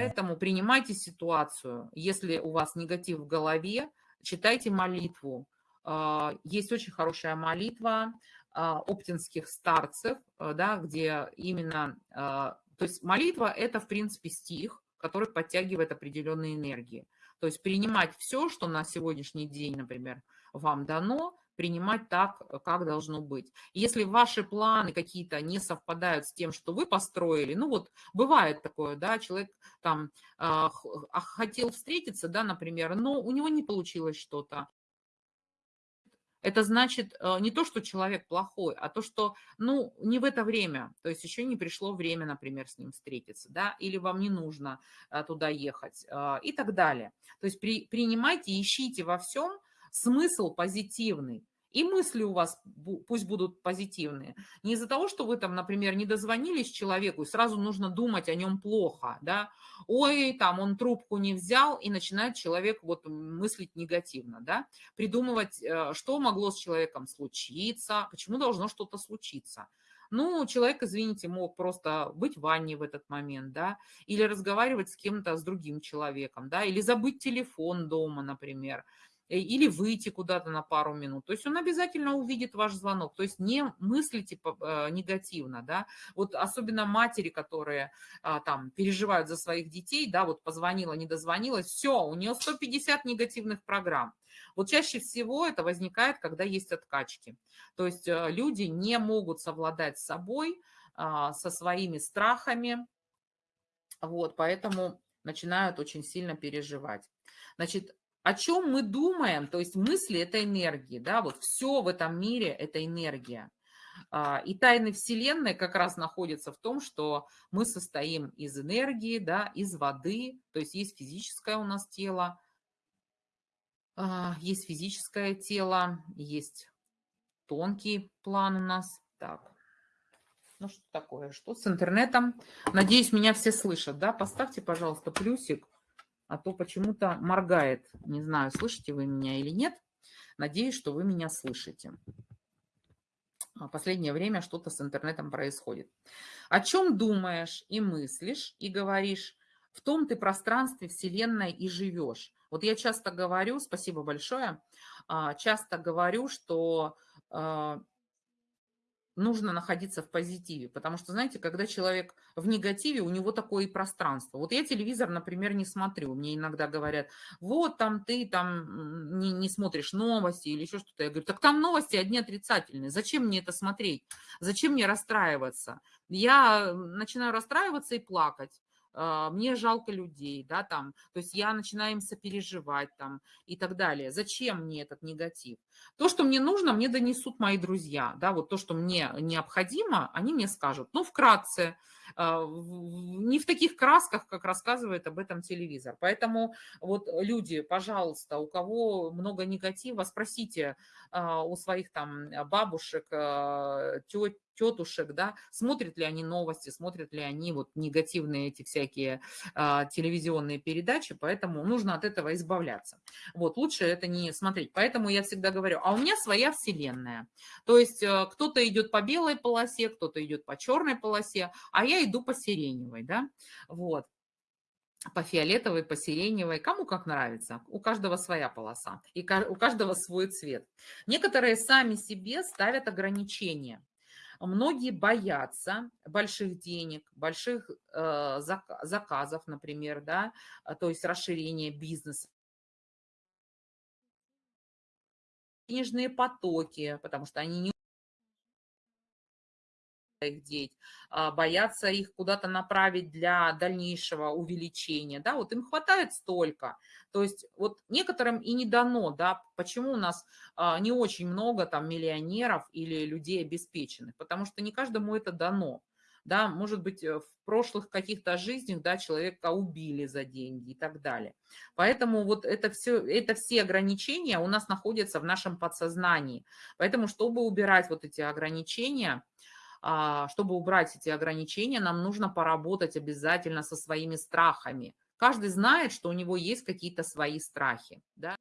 Поэтому принимайте ситуацию. Если у вас негатив в голове, читайте молитву. А, есть очень хорошая молитва а, оптинских старцев, э, да, где именно... А, то есть молитва – это, в принципе, стих, который подтягивает определенные энергии. То есть принимать все, что на сегодняшний день, например, вам дано, принимать так, э, как должно быть. Если ваши планы какие-то не совпадают с тем, что вы построили, ну вот бывает такое, да, человек там э, хотел встретиться, да, например, но у него не получилось что-то, это значит э, не то, что человек плохой, а то, что, ну, не в это время, то есть еще не пришло время, например, с ним встретиться, да, или вам не нужно э, туда ехать э, и так далее. То есть при, принимайте, ищите во всем смысл позитивный. И мысли у вас пусть будут позитивные. Не из-за того, что вы там, например, не дозвонились человеку, и сразу нужно думать о нем плохо, да. Ой, там он трубку не взял, и начинает человек вот мыслить негативно, да. Придумывать, э, что могло с человеком случиться, почему должно что-то случиться. Ну, человек, извините, мог просто быть в ванне в этот момент, да, или разговаривать с кем-то, с другим человеком, да, или забыть телефон дома, например. Э, или выйти куда-то на пару минут. То есть он обязательно увидит ваш звонок. То есть не мыслите э, негативно, да. Вот особенно матери, которые а, там переживают за своих детей, да, вот позвонила, не дозвонилась, все, у нее 150 негативных программ. Вот чаще всего это возникает, когда есть откачки. То есть э, люди не могут совладать с собой, а, со своими страхами, вот, поэтому начинают очень сильно переживать. Значит, о чем мы думаем, то есть мысли – это энергии, да, вот все в этом мире – это энергия. А, и тайны Вселенной как раз находятся в том, что мы состоим из энергии, да, из воды, то есть есть физическое у нас тело, а, есть физическое тело, есть тонкий план у нас. Так, ну что такое, что с интернетом? Надеюсь, меня все слышат, да? Поставьте, пожалуйста, плюсик а то почему-то моргает. Не знаю, слышите вы меня или нет. Надеюсь, что вы меня слышите. А, последнее время что-то с интернетом происходит. О чем думаешь и мыслишь, и говоришь, в том ты пространстве Вселенной и живешь. Вот я часто говорю, спасибо большое, а, часто говорю, что а, нужно находиться в позитиве, потому что, знаете, когда человек в негативе, у него такое и пространство. Вот я телевизор, например, не смотрю, мне иногда говорят, вот там ты там не, не смотришь новости или еще что-то. Я говорю, так там новости одни отрицательные, зачем мне это смотреть, зачем мне расстраиваться? Я начинаю расстраиваться и плакать. А, мне жалко людей, да, там, то есть я начинаю им сопереживать там и так далее. Зачем мне этот негатив? То, что мне нужно, мне донесут мои друзья, да, вот то, что мне необходимо, они мне скажут. Ну, вкратце, а, не в таких красках, как рассказывает об этом телевизор. Поэтому вот люди, пожалуйста, у кого много негатива, спросите а, у своих там бабушек, тет, тетушек, да, смотрят ли они новости, смотрят ли они вот негативные эти всякие а, телевизионные передачи, поэтому нужно от этого избавляться. Вот, лучше это не смотреть. Поэтому я всегда говорю, а у меня своя вселенная. То есть э, кто-то идет по белой полосе, кто-то идет по черной полосе, а я иду по сиреневой, да, вот по фиолетовой, по сиреневой, кому как нравится. У каждого своя полоса, и у каждого свой цвет. Некоторые сами себе ставят ограничения. Многие боятся больших денег, больших э, заказов, например, да, а, то есть расширения бизнеса. Денежные потоки, потому что они не их деть, а, боятся их куда-то направить для дальнейшего увеличения, да, вот им хватает столько, то есть вот некоторым и не дано, да, почему у нас а, не очень много там миллионеров или людей обеспеченных, потому что не каждому это дано, да, может быть, э, в прошлых каких-то жизнях, да, человека убили за деньги и так далее. Поэтому вот это все, это все ограничения у нас находятся в нашем подсознании. Поэтому, чтобы убирать вот эти ограничения, чтобы убрать эти ограничения, нам нужно поработать обязательно со своими страхами. Каждый знает, что у него есть какие-то свои страхи. Да?